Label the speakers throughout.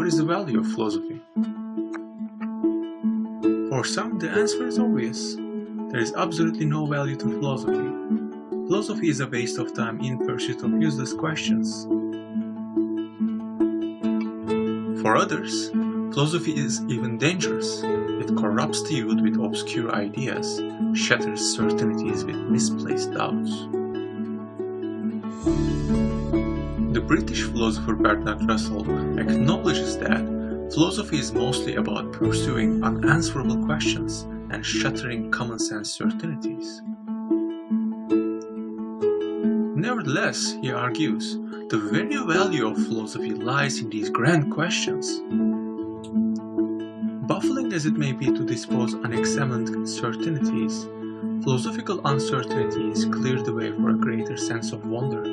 Speaker 1: what is the value of philosophy? For some, the answer is obvious. There is absolutely no value to philosophy. Philosophy is a waste of time in pursuit of useless questions. For others, philosophy is even dangerous. It corrupts the youth with obscure ideas, shatters certainties with misplaced doubts. British philosopher Bertrand Russell acknowledges that philosophy is mostly about pursuing unanswerable questions and shattering common sense certainties. Nevertheless, he argues, the very value of philosophy lies in these grand questions. Baffling as it may be to dispose unexamined certainties, philosophical uncertainties clear the way for a greater sense of wonder.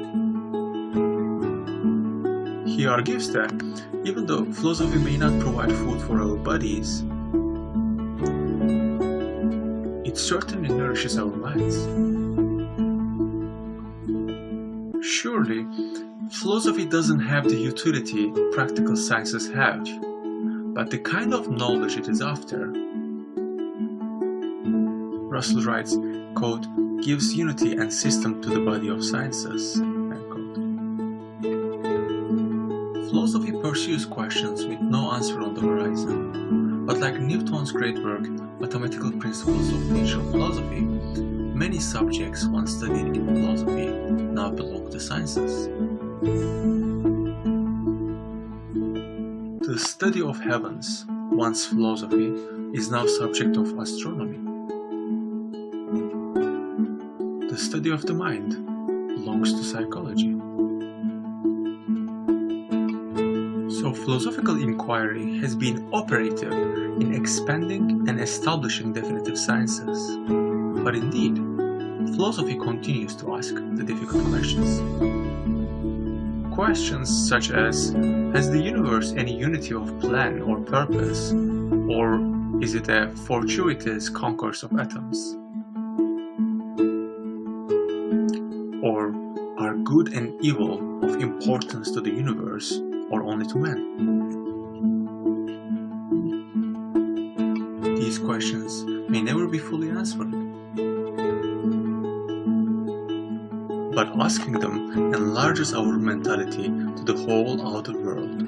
Speaker 1: He argues that even though philosophy may not provide food for our bodies, it certainly nourishes our minds. Surely, philosophy doesn't have the utility practical sciences have, but the kind of knowledge it is after. Russell writes, quote, gives unity and system to the body of sciences. Philosophy pursues questions with no answer on the horizon, but like Newton's great work, Mathematical Principles of Natural Philosophy, many subjects once studied in philosophy now belong to sciences. The study of heavens, once philosophy, is now subject of astronomy. The study of the mind belongs to psychology. So philosophical inquiry has been operative in expanding and establishing definitive sciences. But indeed, philosophy continues to ask the difficult questions. Questions such as, has the universe any unity of plan or purpose? Or is it a fortuitous concourse of atoms? Or are good and evil of importance to the universe or only to men? These questions may never be fully answered. But asking them enlarges our mentality to the whole outer world.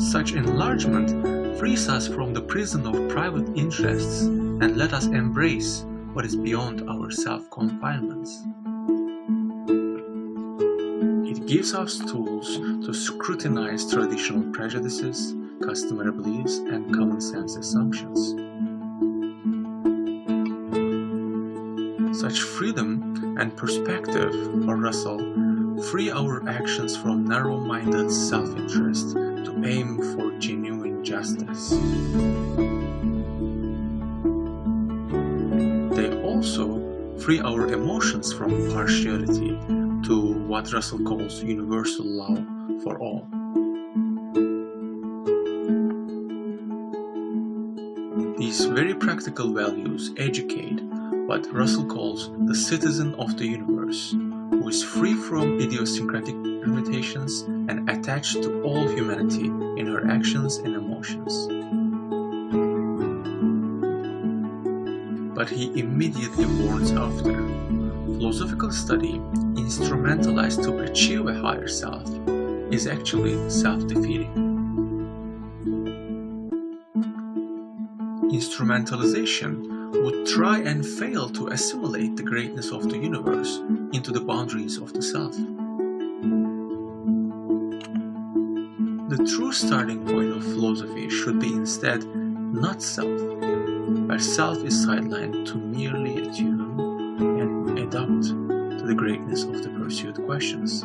Speaker 1: Such enlargement frees us from the prison of private interests and let us embrace what is beyond our self-confinements gives us tools to scrutinize traditional prejudices, customary beliefs, and common sense assumptions. Such freedom and perspective, for Russell, free our actions from narrow-minded self-interest to aim for genuine justice. Free our emotions from partiality to what Russell calls universal love for all. These very practical values educate what Russell calls the citizen of the universe, who is free from idiosyncratic limitations and attached to all humanity in her actions and emotions. But he immediately warns after, philosophical study instrumentalized to achieve a higher self is actually self-defeating. Instrumentalization would try and fail to assimilate the greatness of the universe into the boundaries of the self. The true starting point of philosophy should be instead not self, where self is sidelined to merely attune and adapt to the greatness of the pursued questions.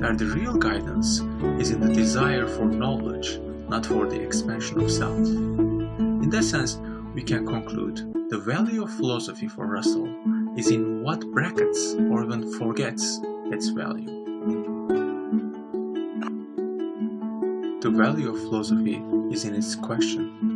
Speaker 1: That the real guidance is in the desire for knowledge, not for the expansion of self. In that sense, we can conclude the value of philosophy for Russell is in what brackets or even forgets its value. The value of philosophy is in its question.